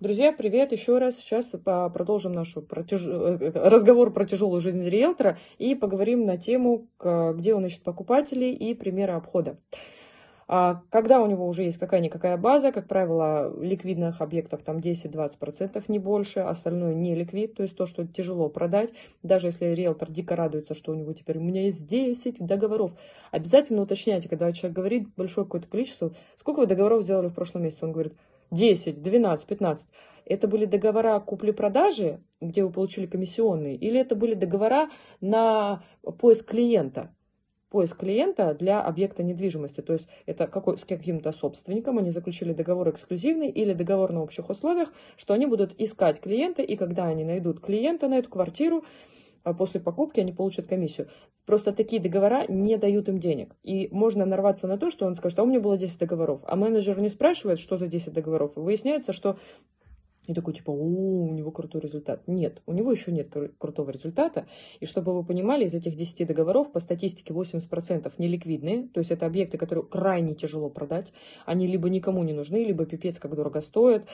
Друзья, привет еще раз. Сейчас продолжим наш протяж... Э, разговор про тяжелую жизнь риэлтора и поговорим на тему, где он ищет покупателей и примеры обхода. А когда у него уже есть какая-никакая база, как правило, ликвидных объектов там 10-20%, не больше, остальное не ликвид, то есть то, что тяжело продать. Даже если риэлтор дико радуется, что у него теперь у меня есть 10 договоров, обязательно уточняйте, когда человек говорит большое какое-то количество, сколько вы договоров сделали в прошлом месяце, он говорит, 10, 12, 15. Это были договора купли-продажи, где вы получили комиссионные, или это были договора на поиск клиента? Поиск клиента для объекта недвижимости. То есть это какой, с каким-то собственником они заключили договор эксклюзивный или договор на общих условиях, что они будут искать клиента, и когда они найдут клиента на эту квартиру, а после покупки они получат комиссию. Просто такие договора не дают им денег. И можно нарваться на то, что он скажет, а у меня было 10 договоров. А менеджер не спрашивает, что за 10 договоров. выясняется, что и такой, типа, о, у него крутой результат. Нет, у него еще нет крутого результата. И чтобы вы понимали, из этих 10 договоров по статистике 80% неликвидные. То есть это объекты, которые крайне тяжело продать. Они либо никому не нужны, либо пипец как дорого стоят.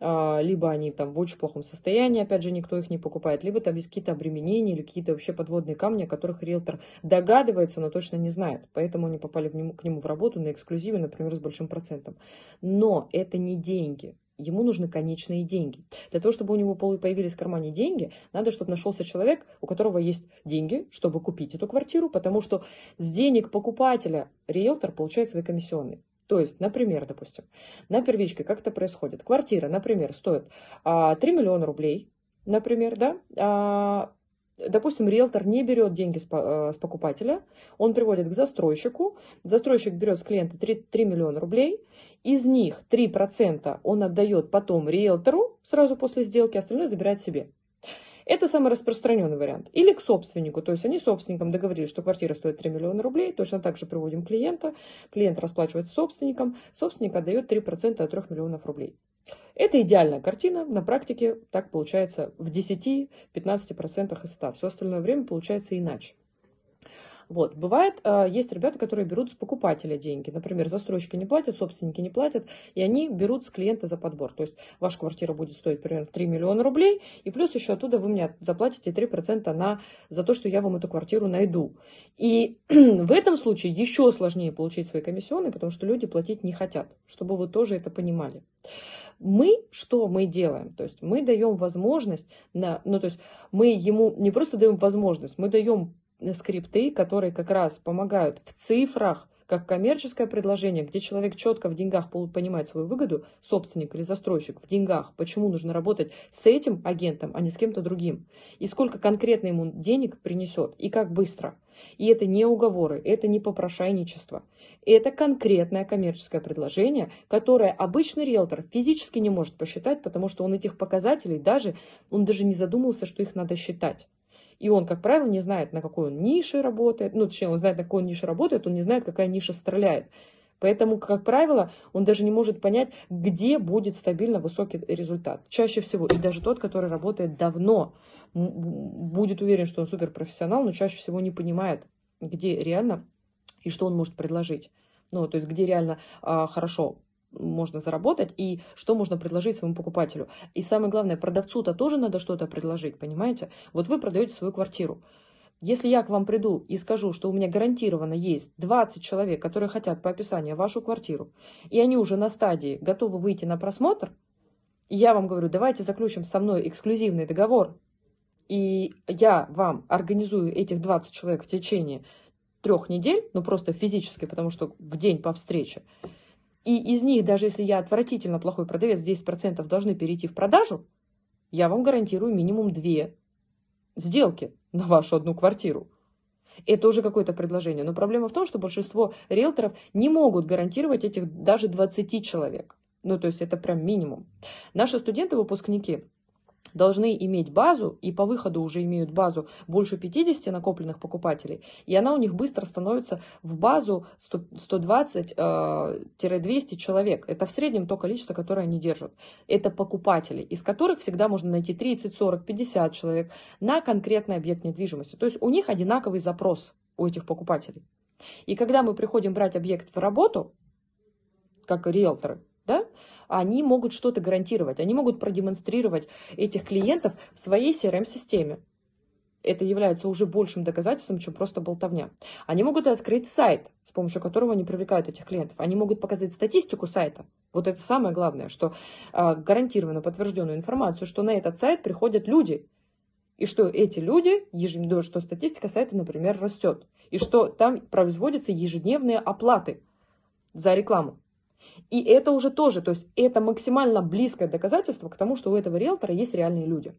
А, либо они там в очень плохом состоянии, опять же, никто их не покупает. Либо там есть какие-то обременения или какие-то вообще подводные камни, о которых риэлтор догадывается, но точно не знает. Поэтому они попали к нему в работу на эксклюзиве, например, с большим процентом. Но это не деньги. Ему нужны конечные деньги. Для того, чтобы у него появились в кармане деньги, надо, чтобы нашелся человек, у которого есть деньги, чтобы купить эту квартиру, потому что с денег покупателя риэлтор получает свои комиссионные. То есть, например, допустим, на первичке как это происходит. Квартира, например, стоит а, 3 миллиона рублей, например, да, а, допустим, риэлтор не берет деньги с, э, с покупателя, он приводит к застройщику, застройщик берет с клиента 3, 3 миллиона рублей, из них 3% он отдает потом риэлтору сразу после сделки, остальное забирает себе. Это самый распространенный вариант. Или к собственнику. То есть они с собственником договорились, что квартира стоит 3 миллиона рублей. Точно так же приводим клиента. Клиент расплачивается собственником. Собственник отдает 3% от 3 миллионов рублей. Это идеальная картина. На практике так получается в 10-15% из 100. Все остальное время получается иначе. Вот. Бывает, а, есть ребята, которые берут с покупателя деньги. Например, застройщики не платят, собственники не платят, и они берут с клиента за подбор. То есть ваша квартира будет стоить примерно 3 миллиона рублей, и плюс еще оттуда вы мне заплатите 3% на, за то, что я вам эту квартиру найду. И в этом случае еще сложнее получить свои комиссионные, потому что люди платить не хотят, чтобы вы тоже это понимали мы что мы делаем? То есть мы даем возможность, на, ну то есть мы ему не просто даем возможность, мы даем скрипты, которые как раз помогают в цифрах, как коммерческое предложение, где человек четко в деньгах понимает свою выгоду, собственник или застройщик в деньгах, почему нужно работать с этим агентом, а не с кем-то другим, и сколько конкретно ему денег принесет, и как быстро. И это не уговоры, это не попрошайничество. Это конкретное коммерческое предложение, которое обычный риэлтор физически не может посчитать, потому что он этих показателей даже, он даже не задумался, что их надо считать. И он, как правило, не знает, на какой он нише работает. Ну, точнее, он знает, на какой он нише работает, он не знает, какая ниша стреляет. Поэтому, как правило, он даже не может понять, где будет стабильно высокий результат. Чаще всего, и даже тот, который работает давно, будет уверен, что он суперпрофессионал, но чаще всего не понимает, где реально и что он может предложить. Ну, то есть, где реально а, хорошо можно заработать и что можно предложить своему покупателю. И самое главное, продавцу-то тоже надо что-то предложить, понимаете? Вот вы продаете свою квартиру. Если я к вам приду и скажу, что у меня гарантированно есть 20 человек, которые хотят по описанию вашу квартиру, и они уже на стадии готовы выйти на просмотр, я вам говорю, давайте заключим со мной эксклюзивный договор, и я вам организую этих 20 человек в течение трех недель, ну просто физически, потому что в день по встрече, и из них, даже если я отвратительно плохой продавец, 10% должны перейти в продажу, я вам гарантирую минимум две сделки на вашу одну квартиру. Это уже какое-то предложение. Но проблема в том, что большинство риэлторов не могут гарантировать этих даже 20 человек. Ну, то есть это прям минимум. Наши студенты-выпускники должны иметь базу, и по выходу уже имеют базу больше 50 накопленных покупателей, и она у них быстро становится в базу 120-200 э, человек. Это в среднем то количество, которое они держат. Это покупатели, из которых всегда можно найти 30, 40, 50 человек на конкретный объект недвижимости. То есть у них одинаковый запрос у этих покупателей. И когда мы приходим брать объект в работу, как риэлторы, они могут что-то гарантировать, они могут продемонстрировать этих клиентов в своей CRM-системе. Это является уже большим доказательством, чем просто болтовня. Они могут открыть сайт, с помощью которого они привлекают этих клиентов. Они могут показать статистику сайта. Вот это самое главное, что э, гарантированно подтвержденную информацию, что на этот сайт приходят люди, и что эти люди, ежедневно, что статистика сайта, например, растет, и что там производятся ежедневные оплаты за рекламу. И это уже тоже, то есть это максимально близкое доказательство к тому, что у этого риэлтора есть реальные люди.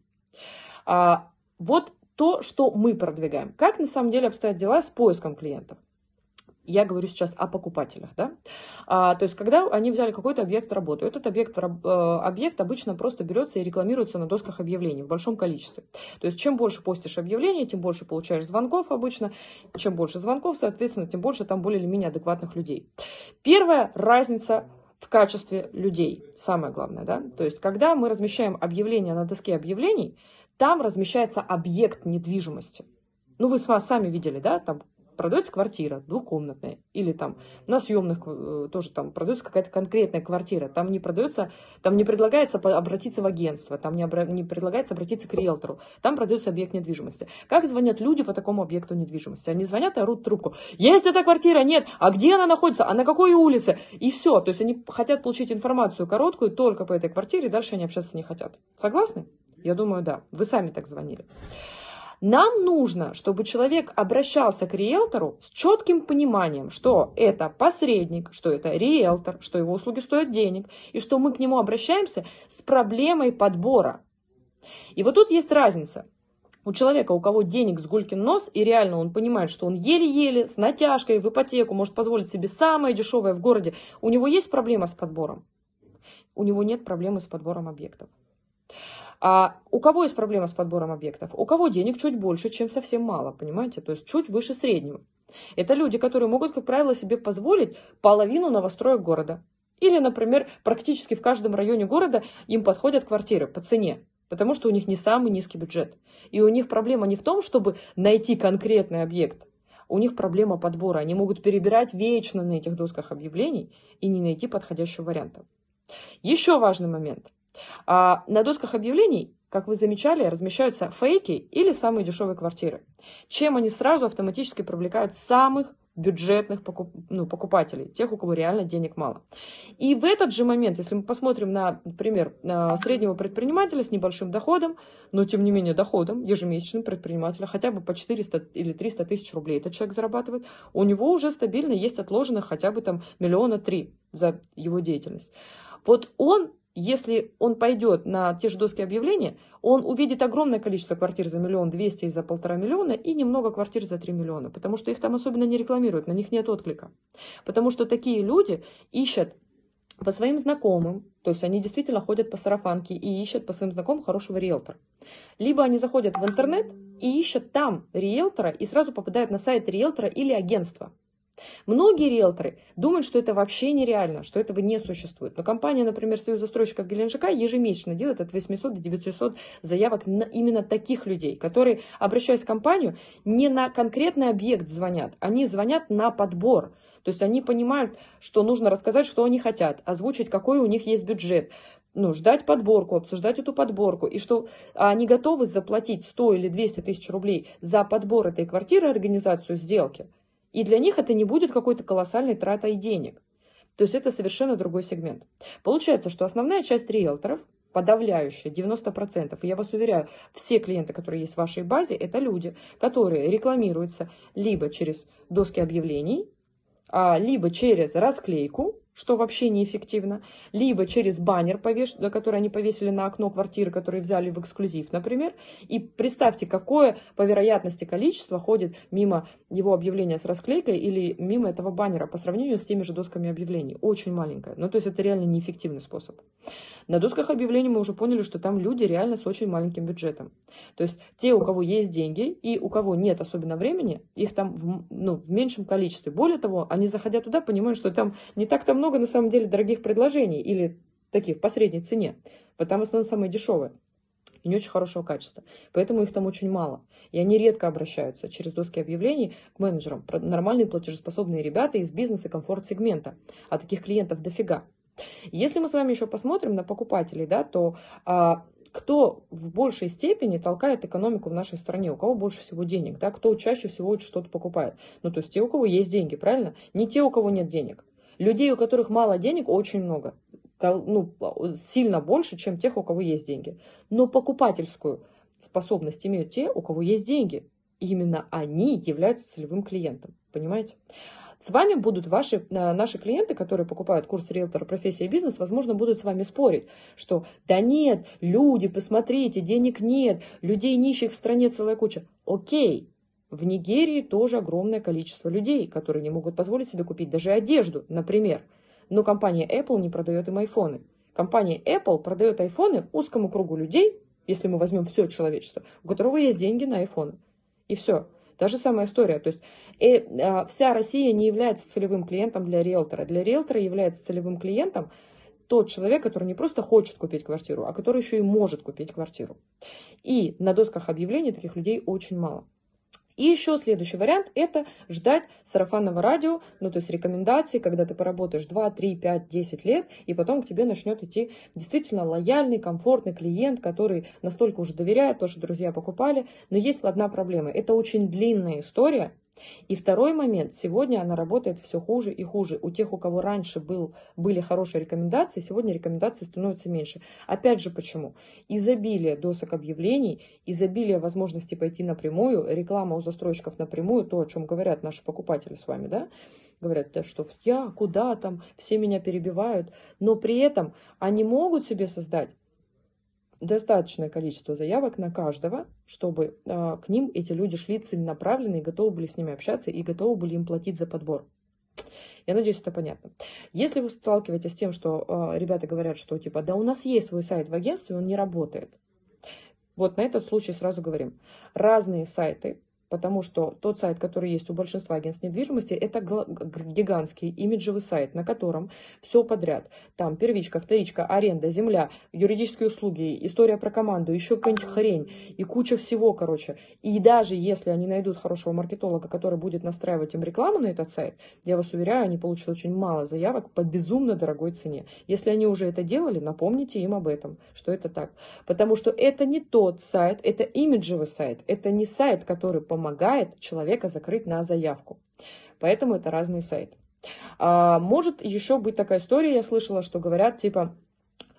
А, вот то, что мы продвигаем. Как на самом деле обстоят дела с поиском клиентов? Я говорю сейчас о покупателях, да. А, то есть, когда они взяли какой-то объект работы, этот объект, э, объект обычно просто берется и рекламируется на досках объявлений в большом количестве. То есть, чем больше постишь объявлений, тем больше получаешь звонков обычно. Чем больше звонков, соответственно, тем больше там более или менее адекватных людей. Первая разница в качестве людей, самое главное, да. То есть, когда мы размещаем объявление на доске объявлений, там размещается объект недвижимости. Ну, вы сами видели, да, там продается квартира двухкомнатная, или там на съемных э, тоже там продается какая-то конкретная квартира, там не продается, там не предлагается обратиться в агентство, там не, обра... не предлагается обратиться к риэлтору, там продается объект недвижимости. Как звонят люди по такому объекту недвижимости? Они звонят и орут трубку. Есть эта квартира? Нет. А где она находится? А на какой улице? И все. То есть они хотят получить информацию короткую только по этой квартире, дальше они общаться не хотят. Согласны? Я думаю, да. Вы сами так звонили. Нам нужно, чтобы человек обращался к риэлтору с четким пониманием, что это посредник, что это риэлтор, что его услуги стоят денег, и что мы к нему обращаемся с проблемой подбора. И вот тут есть разница. У человека, у кого денег с гулькин нос, и реально он понимает, что он еле-еле, с натяжкой в ипотеку может позволить себе самое дешевое в городе, у него есть проблема с подбором? У него нет проблемы с подбором объектов. А у кого есть проблема с подбором объектов? У кого денег чуть больше, чем совсем мало, понимаете? То есть чуть выше среднего. Это люди, которые могут, как правило, себе позволить половину новостроек города. Или, например, практически в каждом районе города им подходят квартиры по цене, потому что у них не самый низкий бюджет. И у них проблема не в том, чтобы найти конкретный объект, у них проблема подбора. Они могут перебирать вечно на этих досках объявлений и не найти подходящего варианта. Еще важный момент. А на досках объявлений, как вы замечали, размещаются фейки или самые дешевые квартиры, чем они сразу автоматически привлекают самых бюджетных покуп, ну, покупателей, тех, у кого реально денег мало. И в этот же момент, если мы посмотрим на, например, на среднего предпринимателя с небольшим доходом, но тем не менее доходом ежемесячным предпринимателя, хотя бы по 400 или 300 тысяч рублей этот человек зарабатывает, у него уже стабильно есть отложено хотя бы там миллиона три за его деятельность. Вот он если он пойдет на те же доски объявления, он увидит огромное количество квартир за миллион двести и за полтора миллиона и немного квартир за три миллиона, потому что их там особенно не рекламируют, на них нет отклика. Потому что такие люди ищут по своим знакомым, то есть они действительно ходят по сарафанке и ищут по своим знакомым хорошего риэлтора. Либо они заходят в интернет и ищут там риэлтора и сразу попадают на сайт риэлтора или агентства. Многие риэлторы думают, что это вообще нереально, что этого не существует. Но компания, например, Союз застройщиков Геленджика ежемесячно делает от 800 до 900 заявок на именно таких людей, которые, обращаясь в компанию, не на конкретный объект звонят, они звонят на подбор. То есть они понимают, что нужно рассказать, что они хотят, озвучить, какой у них есть бюджет, ну, ждать подборку, обсуждать эту подборку, и что они готовы заплатить 100 или 200 тысяч рублей за подбор этой квартиры, организацию сделки. И для них это не будет какой-то колоссальной тратой денег. То есть это совершенно другой сегмент. Получается, что основная часть риэлторов, подавляющая, 90%, и я вас уверяю, все клиенты, которые есть в вашей базе, это люди, которые рекламируются либо через доски объявлений, а, либо через расклейку, что вообще неэффективно, либо через баннер, повеш... который они повесили на окно квартиры, которые взяли в эксклюзив, например. И представьте, какое по вероятности количество ходит мимо его объявления с расклейкой или мимо этого баннера по сравнению с теми же досками объявлений. Очень маленькое. Ну, то есть это реально неэффективный способ. На досках объявлений мы уже поняли, что там люди реально с очень маленьким бюджетом. То есть те, у кого есть деньги и у кого нет особенно времени, их там в, ну, в меньшем количестве. Более того, они, заходя туда, понимают, что там не так-то много много на самом деле дорогих предложений или таких по средней цене. Там в основном самые дешевые и не очень хорошего качества. Поэтому их там очень мало. И они редко обращаются через доски объявлений к менеджерам. Нормальные платежеспособные ребята из бизнеса комфорт-сегмента. А таких клиентов дофига. Если мы с вами еще посмотрим на покупателей, да, то а, кто в большей степени толкает экономику в нашей стране, у кого больше всего денег, да, кто чаще всего что-то покупает. Ну, то есть те, у кого есть деньги, правильно? Не те, у кого нет денег. Людей, у которых мало денег, очень много. Ну, сильно больше, чем тех, у кого есть деньги. Но покупательскую способность имеют те, у кого есть деньги. Именно они являются целевым клиентом. Понимаете? С вами будут ваши, э, наши клиенты, которые покупают курс риэлтора профессия и бизнес, возможно, будут с вами спорить, что да нет, люди, посмотрите, денег нет, людей нищих в стране целая куча. Окей, в Нигерии тоже огромное количество людей, которые не могут позволить себе купить даже одежду, например. Но компания Apple не продает им айфоны. Компания Apple продает айфоны узкому кругу людей, если мы возьмем все человечество, у которого есть деньги на айфоны. И все. Та же самая история. То есть э, э, вся Россия не является целевым клиентом для риэлтора. Для риэлтора является целевым клиентом тот человек, который не просто хочет купить квартиру, а который еще и может купить квартиру. И на досках объявлений таких людей очень мало. И еще следующий вариант – это ждать сарафанного радио, ну то есть рекомендации, когда ты поработаешь 2, 3, 5, 10 лет, и потом к тебе начнет идти действительно лояльный, комфортный клиент, который настолько уже доверяет, то, что друзья покупали. Но есть одна проблема – это очень длинная история, и второй момент, сегодня она работает все хуже и хуже. У тех, у кого раньше был, были хорошие рекомендации, сегодня рекомендации становятся меньше. Опять же почему? Изобилие досок объявлений, изобилие возможностей пойти напрямую, реклама у застройщиков напрямую, то, о чем говорят наши покупатели с вами, да, говорят, да, что я, куда там, все меня перебивают, но при этом они могут себе создать достаточное количество заявок на каждого, чтобы э, к ним эти люди шли целенаправленно и готовы были с ними общаться и готовы были им платить за подбор. Я надеюсь, это понятно. Если вы сталкиваетесь с тем, что э, ребята говорят, что типа, да у нас есть свой сайт в агентстве, он не работает. Вот на этот случай сразу говорим. Разные сайты Потому что тот сайт, который есть у большинства агентств недвижимости, это гигантский имиджевый сайт, на котором все подряд. Там первичка, вторичка, аренда, земля, юридические услуги, история про команду, еще какая-нибудь хрень и куча всего, короче. И даже если они найдут хорошего маркетолога, который будет настраивать им рекламу на этот сайт, я вас уверяю, они получат очень мало заявок по безумно дорогой цене. Если они уже это делали, напомните им об этом, что это так. Потому что это не тот сайт, это имиджевый сайт, это не сайт, который по помогает человека закрыть на заявку. Поэтому это разные сайты. А, может еще быть такая история, я слышала, что говорят типа,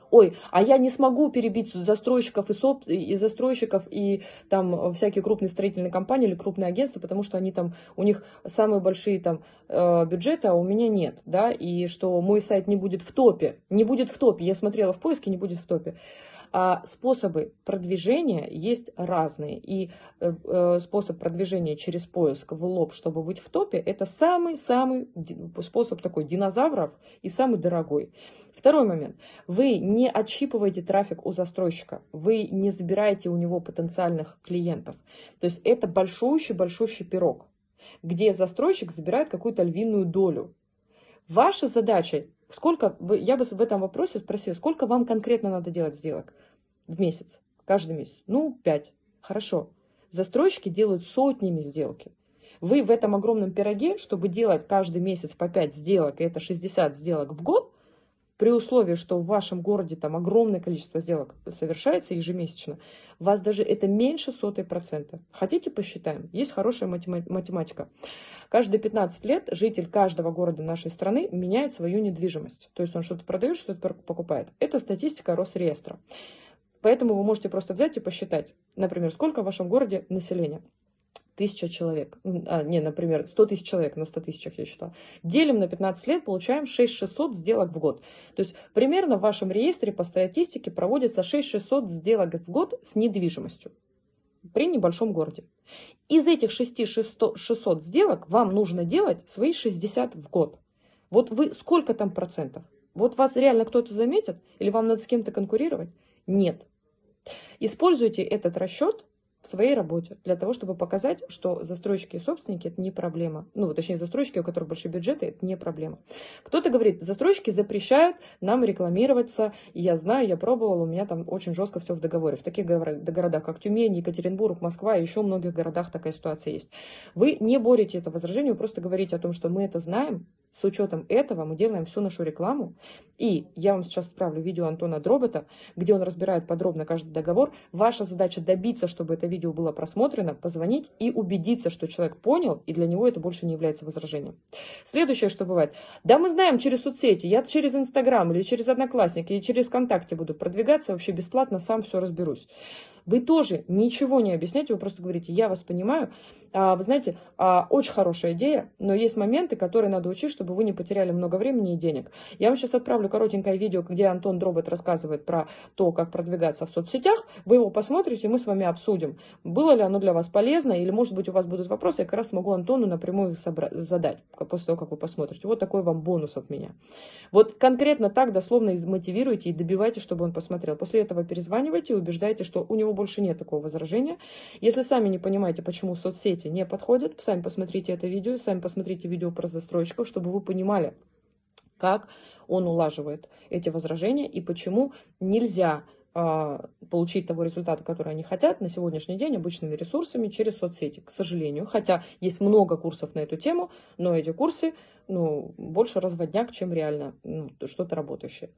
ой, а я не смогу перебить застройщиков и, соп, и застройщиков и там всякие крупные строительные компании или крупные агентства, потому что они там, у них самые большие там э, бюджеты, а у меня нет, да, и что мой сайт не будет в топе, не будет в топе, я смотрела в поиске, не будет в топе. А способы продвижения есть разные. И э, э, способ продвижения через поиск в лоб, чтобы быть в топе, это самый-самый способ такой динозавров и самый дорогой. Второй момент. Вы не отщипываете трафик у застройщика. Вы не забираете у него потенциальных клиентов. То есть это большущий-большущий пирог, где застройщик забирает какую-то львиную долю. Ваша задача Сколько, я бы в этом вопросе спросила, сколько вам конкретно надо делать сделок в месяц, каждый месяц? Ну, пять. Хорошо. Застройщики делают сотнями сделки. Вы в этом огромном пироге, чтобы делать каждый месяц по 5 сделок, и это 60 сделок в год, при условии, что в вашем городе там огромное количество сделок совершается ежемесячно, вас даже это меньше сотой процента. Хотите посчитаем? Есть хорошая математика. Каждые 15 лет житель каждого города нашей страны меняет свою недвижимость. То есть он что-то продает, что-то покупает. Это статистика Росреестра. Поэтому вы можете просто взять и посчитать, например, сколько в вашем городе населения тысяча человек, а, не, например, 100 тысяч человек на 100 тысячах, я считала, делим на 15 лет, получаем 6600 сделок в год. То есть примерно в вашем реестре по статистике проводится 6600 сделок в год с недвижимостью при небольшом городе. Из этих 6600 сделок вам нужно делать свои 60 в год. Вот вы сколько там процентов? Вот вас реально кто-то заметит? Или вам надо с кем-то конкурировать? Нет. Используйте этот расчет своей работе для того, чтобы показать, что застройщики и собственники это не проблема. Ну, точнее, застройщики, у которых большие бюджеты, это не проблема. Кто-то говорит, застройщики запрещают нам рекламироваться. И я знаю, я пробовала, у меня там очень жестко все в договоре. В таких городах, как Тюмень, Екатеринбург, Москва и еще многих городах такая ситуация есть. Вы не боретесь это возражение, вы просто говорите о том, что мы это знаем, с учетом этого мы делаем всю нашу рекламу. И я вам сейчас отправлю видео Антона Дробота, где он разбирает подробно каждый договор. Ваша задача добиться, чтобы это видео было просмотрено, позвонить и убедиться, что человек понял, и для него это больше не является возражением. Следующее, что бывает. Да, мы знаем через соцсети, я через Инстаграм или через Одноклассники, или через ВКонтакте буду продвигаться, вообще бесплатно сам все разберусь. Вы тоже ничего не объясняете, вы просто говорите, я вас понимаю. А, вы знаете, а, очень хорошая идея, но есть моменты, которые надо учить, чтобы вы не потеряли много времени и денег. Я вам сейчас отправлю коротенькое видео, где Антон Дробот рассказывает про то, как продвигаться в соцсетях. Вы его посмотрите, мы с вами обсудим, было ли оно для вас полезно, или, может быть, у вас будут вопросы, я как раз смогу Антону напрямую их задать после того, как вы посмотрите. Вот такой вам бонус от меня. Вот конкретно так дословно мотивируйте и добивайте, чтобы он посмотрел. После этого перезванивайте и убеждайте, что у него больше нет такого возражения. Если сами не понимаете, почему соцсети не подходят, сами посмотрите это видео, сами посмотрите видео про застройщиков, чтобы вы понимали, как он улаживает эти возражения и почему нельзя а, получить того результата, который они хотят на сегодняшний день обычными ресурсами через соцсети, к сожалению. Хотя есть много курсов на эту тему, но эти курсы ну, больше разводняк, чем реально ну, что-то работающее.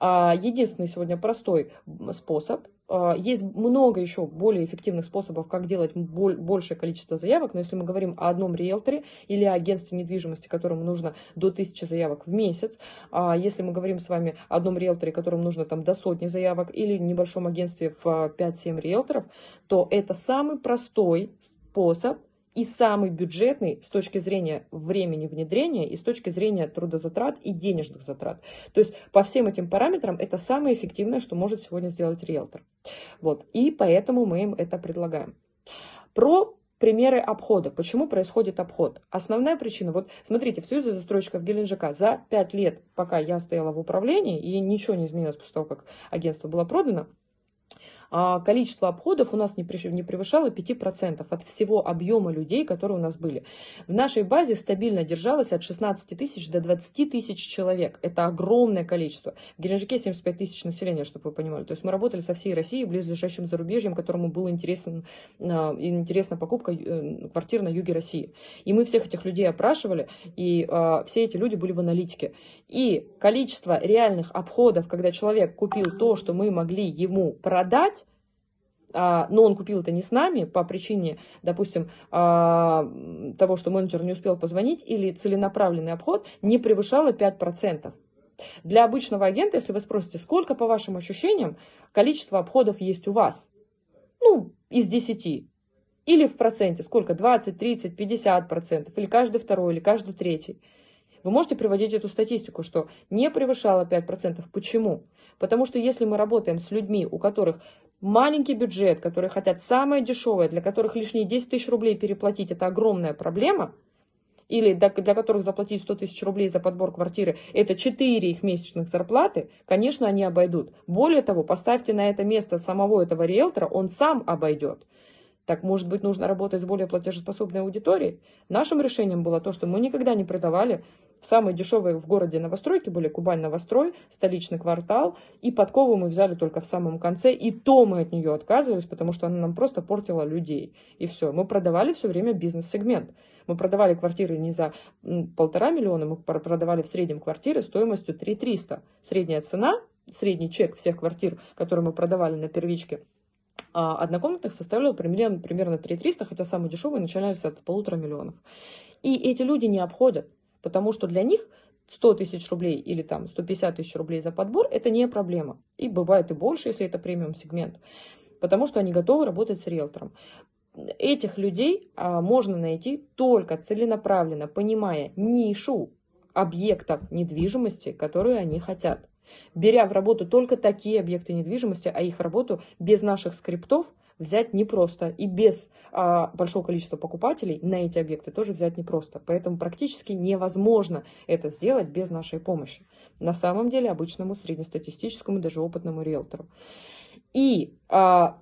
А, единственный сегодня простой способ. А, есть много еще более эффективных способов, как делать большее количество заявок, но если мы говорим о одном риэлторе или агентстве недвижимости, которому нужно до 1000 заявок в месяц, а если мы говорим с вами о одном риэлторе, которому нужно там до сотни заявок или небольшом агентстве в 5-7 риэлторов, то это самый простой способ и самый бюджетный с точки зрения времени внедрения и с точки зрения трудозатрат и денежных затрат. То есть по всем этим параметрам это самое эффективное, что может сегодня сделать риэлтор. Вот. И поэтому мы им это предлагаем. Про примеры обхода. Почему происходит обход? Основная причина, вот смотрите, в Союзе застройщиков Геленджика за 5 лет, пока я стояла в управлении, и ничего не изменилось после того, как агентство было продано, количество обходов у нас не превышало 5% от всего объема людей, которые у нас были. В нашей базе стабильно держалось от 16 тысяч до 20 тысяч человек. Это огромное количество. В Геленджике 75 тысяч населения, чтобы вы понимали. То есть мы работали со всей Россией, близлежащим зарубежьем, которому было интересен, а, интересна покупка э, квартир на юге России. И мы всех этих людей опрашивали, и а, все эти люди были в аналитике. И количество реальных обходов, когда человек купил то, что мы могли ему продать, а, но он купил это не с нами по причине, допустим, а, того, что менеджер не успел позвонить, или целенаправленный обход, не превышало 5%. Для обычного агента, если вы спросите, сколько, по вашим ощущениям, количество обходов есть у вас? Ну, из 10. Или в проценте, сколько? 20, 30, 50 процентов, или каждый второй, или каждый третий. Вы можете приводить эту статистику, что не превышало 5%. Почему? Потому что если мы работаем с людьми, у которых маленький бюджет, которые хотят самое дешевое, для которых лишние 10 тысяч рублей переплатить – это огромная проблема, или для, которых заплатить 100 тысяч рублей за подбор квартиры – это 4 их месячных зарплаты, конечно, они обойдут. Более того, поставьте на это место самого этого риэлтора, он сам обойдет. Так, может быть, нужно работать с более платежеспособной аудиторией? Нашим решением было то, что мы никогда не продавали самые дешевые в городе новостройки были Кубань Новострой, столичный квартал, и подкову мы взяли только в самом конце, и то мы от нее отказывались, потому что она нам просто портила людей. И все. Мы продавали все время бизнес-сегмент. Мы продавали квартиры не за полтора миллиона, мы продавали в среднем квартиры стоимостью 3 300. Средняя цена, средний чек всех квартир, которые мы продавали на первичке, однокомнатных составлял примерно, примерно 3 300, хотя самые дешевые начинались от полутора миллионов. И эти люди не обходят, потому что для них 100 тысяч рублей или там 150 тысяч рублей за подбор – это не проблема. И бывает и больше, если это премиум-сегмент, потому что они готовы работать с риэлтором. Этих людей а, можно найти только целенаправленно, понимая нишу объектов недвижимости, которые они хотят беря в работу только такие объекты недвижимости, а их работу без наших скриптов взять непросто. И без а, большого количества покупателей на эти объекты тоже взять непросто. Поэтому практически невозможно это сделать без нашей помощи. На самом деле обычному среднестатистическому, даже опытному риэлтору. И а,